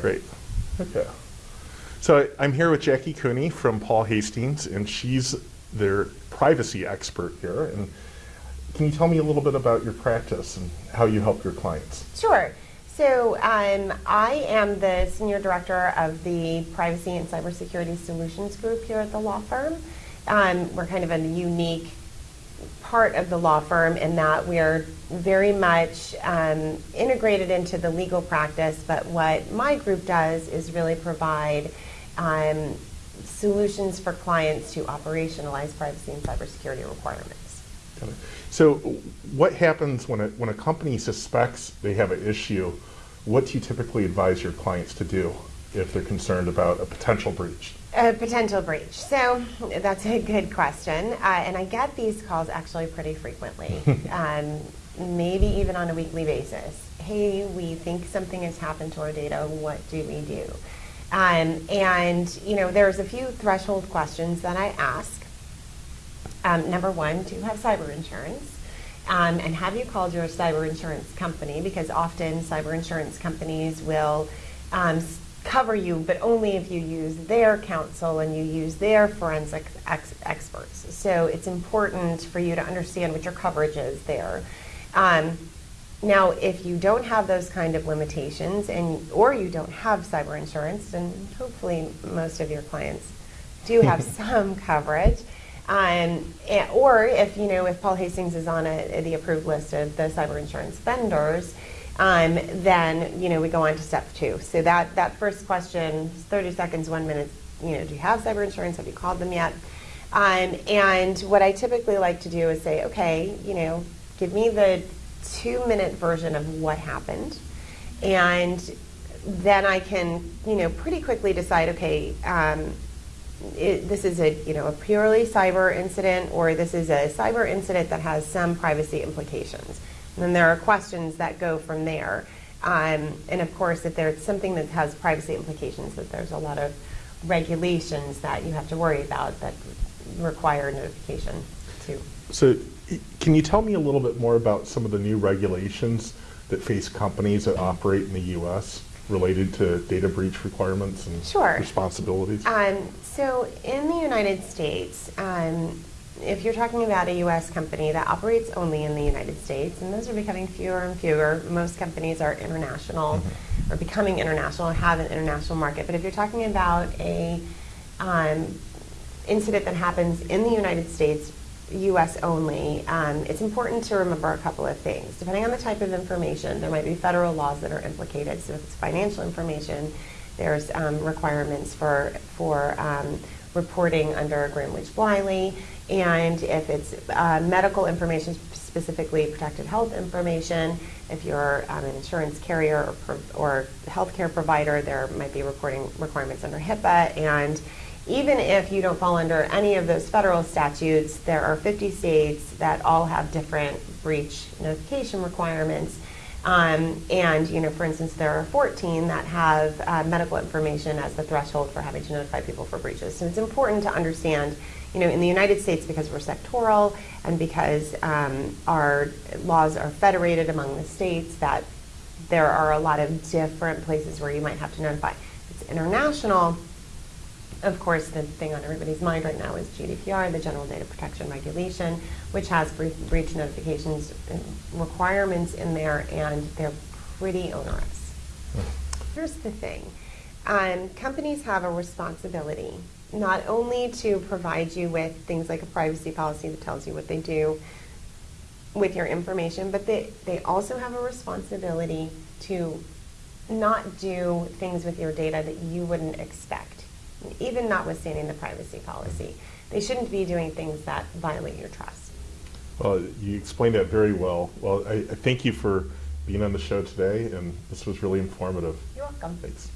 Great. Okay. So I'm here with Jackie Cooney from Paul Hastings, and she's their privacy expert here. And can you tell me a little bit about your practice and how you help your clients? Sure. So um, I am the Senior Director of the Privacy and Cybersecurity Solutions Group here at the law firm. Um, we're kind of a unique part of the law firm in that we are very much um, integrated into the legal practice, but what my group does is really provide um, solutions for clients to operationalize privacy and cybersecurity requirements. So what happens when a, when a company suspects they have an issue? What do you typically advise your clients to do if they're concerned about a potential breach? A potential breach. So that's a good question. Uh, and I get these calls actually pretty frequently, um, maybe even on a weekly basis. Hey, we think something has happened to our data. What do we do? Um, and, you know, there's a few threshold questions that I ask. Um, number one, do you have cyber insurance? Um, and have you called your cyber insurance company? Because often cyber insurance companies will um, cover you, but only if you use their counsel and you use their forensic ex- experts. So it's important for you to understand what your coverage is there. Um, now, if you don't have those kind of limitations, and or you don't have cyber insurance, and hopefully most of your clients do have some coverage, um, and- or if you know if Paul Hastings is on a, the approved list of the cyber insurance vendors, um, then you know we go on to step two. So that that first question, 30 seconds, one minute. You know, do you have cyber insurance? Have you called them yet? Um, and what I typically like to do is say, okay, you know, give me the two minute version of what happened, and then I can, you know, pretty quickly decide, okay, um, it, this is a you know a purely cyber incident or this is a cyber incident that has some privacy implications. And then there are questions that go from there. Um, and of course, if there's something that has privacy implications, that there's a lot of regulations that you have to worry about that require notification too. So can you tell me a little bit more about some of the new regulations that face companies that operate in the U.S. related to data breach requirements and Sure. responsibilities? Um, so in the United States, um, if you're talking about a U.S. company that operates only in the United States, and those are becoming fewer and fewer, most companies are international or becoming international, and have an international market. But if you're talking about a um, incident that happens in the United States, U.S. only, um, it's important to remember a couple of things. Depending on the type of information, there might be federal laws that are implicated. So if it's financial information, there's um, requirements for for um, reporting under Gramm-Leach-Bliley, and if it's uh, medical information, specifically protected health information, if you're um, an insurance carrier or, or healthcare provider, there might be reporting requirements under HIPAA. And even if you don't fall under any of those federal statutes, there are 50 states that all have different breach notification requirements. Um, and, you know, for instance, there are 14 that have uh, medical information as the threshold for having to notify people for breaches. So it's important to understand, you know, in the United States, because we're sectoral and because um, our laws are federated among the states, that there are a lot of different places where you might have to notify. If it's international, of course, the thing on everybody's mind right now is GDPR, the General Data Protection Regulation, which has bre- breach notifications requirements in there, and they're pretty onerous. Here's the thing. Um, companies have a responsibility not only to provide you with things like a privacy policy that tells you what they do with your information, but they, they also have a responsibility to not do things with your data that you wouldn't expect, even notwithstanding the privacy policy. They shouldn't be doing things that violate your trust. Well, you explained that very well. Well, I, I thank you for being on the show today, and this was really informative. You're welcome. Thanks.